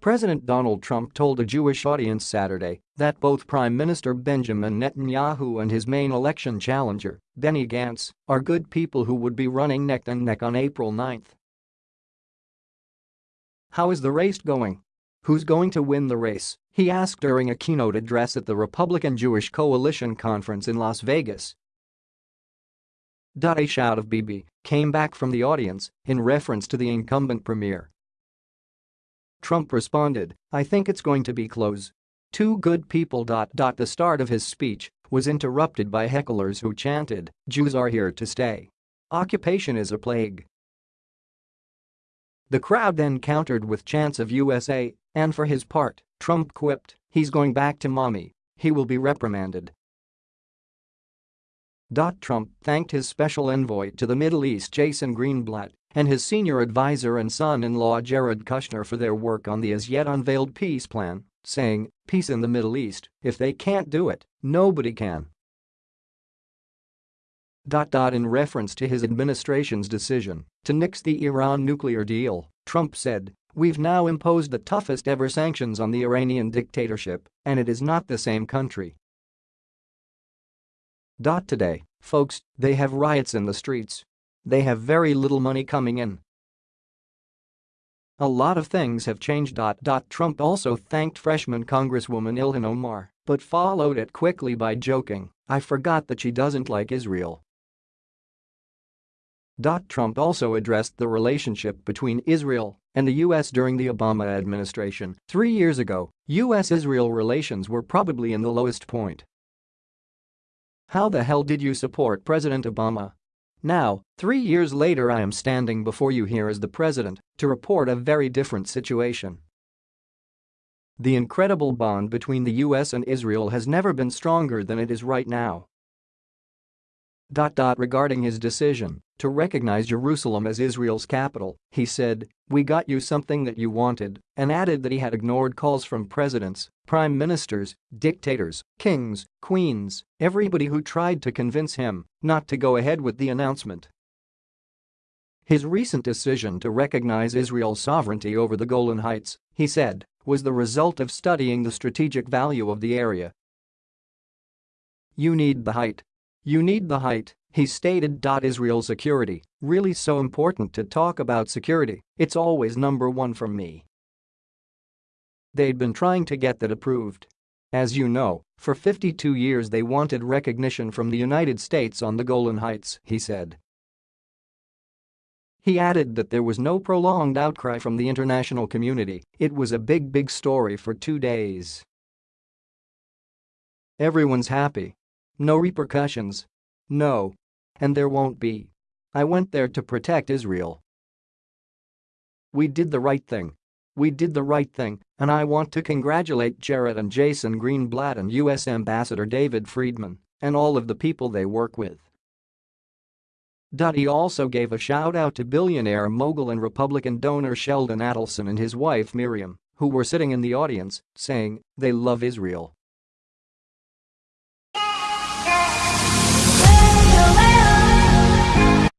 President Donald Trump told a Jewish audience Saturday that both Prime Minister Benjamin Netanyahu and his main election challenger, Benny Gantz, are good people who would be running neck and neck on April 9. How is the race going? Who's going to win the race? He asked during a keynote address at the Republican Jewish Coalition Conference in Las Vegas. A shout of Bibi came back from the audience in reference to the incumbent premier. Trump responded, I think it's going to be close. Two good people. The start of his speech was interrupted by hecklers who chanted, Jews are here to stay. Occupation is a plague. The crowd then countered with chants of USA, and for his part, Trump quipped, he's going back to mommy. He will be reprimanded. Trump thanked his special envoy to the Middle East Jason Greenblatt and his senior advisor and son-in-law Jared Kushner for their work on the as-yet unveiled peace plan, saying, peace in the Middle East, if they can't do it, nobody can. In reference to his administration's decision to nix the Iran nuclear deal, Trump said, We've now imposed the toughest ever sanctions on the Iranian dictatorship, and it is not the same country. Today, folks, they have riots in the streets. They have very little money coming in. A lot of things have changed. Trump also thanked freshman Congresswoman Ilhan Omar, but followed it quickly by joking, I forgot that she doesn't like Israel. Trump also addressed the relationship between Israel and the U.S. during the Obama administration. Three years ago, U.S.-Israel relations were probably in the lowest point. How the hell did you support President Obama? Now, three years later I am standing before you here as the president to report a very different situation. The incredible bond between the US and Israel has never been stronger than it is right now. Regarding his decision to recognize Jerusalem as Israel's capital, he said, we got you something that you wanted, and added that he had ignored calls from presidents, prime ministers, dictators, kings, queens, everybody who tried to convince him not to go ahead with the announcement. His recent decision to recognize Israel's sovereignty over the Golan Heights, he said, was the result of studying the strategic value of the area. You need the height, you need the height, he stated. Israel security, really so important to talk about security, it's always number one for me. They'd been trying to get that approved. As you know, for 52 years they wanted recognition from the United States on the Golan Heights, he said. He added that there was no prolonged outcry from the international community, it was a big big story for two days. Everyone's happy, no repercussions. No. And there won't be. I went there to protect Israel. We did the right thing. We did the right thing, and I want to congratulate Jared and Jason Greenblatt and U.S. Ambassador David Friedman and all of the people they work with. He also gave a shout-out to billionaire mogul and Republican donor Sheldon Adelson and his wife Miriam, who were sitting in the audience, saying, they love Israel.